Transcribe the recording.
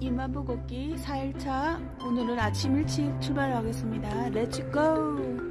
이마부 걷기 4일차. 오늘은 아침 일찍 출발하겠습니다. 렛츠고